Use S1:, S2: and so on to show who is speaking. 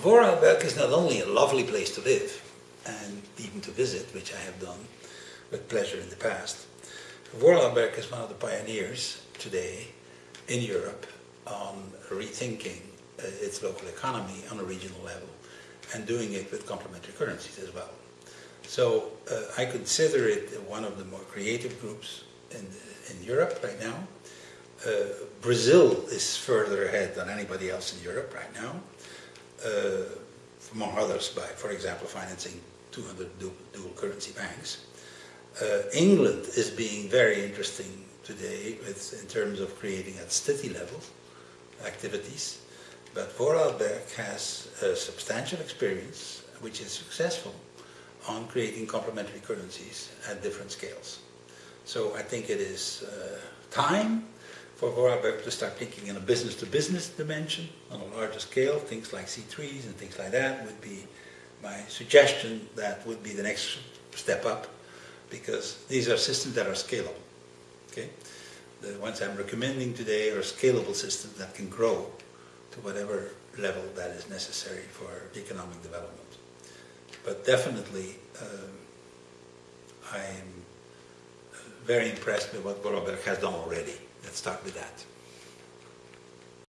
S1: Vorarlberg is not only a lovely place to live and even to visit, which I have done with pleasure in the past. Vorarlberg is one of the pioneers today in Europe on rethinking uh, its local economy on a regional level and doing it with complementary currencies as well. So uh, I consider it one of the more creative groups in, in Europe right now. Uh, Brazil is further ahead than anybody else in Europe right now, among others by, for example, financing 200 dual, dual currency banks. Uh, England is being very interesting today with, in terms of creating at city level activities, but Vorarlberg has a substantial experience, which is successful, on creating complementary currencies at different scales. So I think it is uh, time for Vorarlberg to start thinking in a business-to-business -business dimension on a larger scale. Things like C3s and things like that would be my suggestion that would be the next step up because these are systems that are scalable. Okay, The ones I'm recommending today are scalable systems that can grow to whatever level that is necessary for economic development. But definitely, um, I'm very impressed with what Vorarlberg has done already. Let's start with that.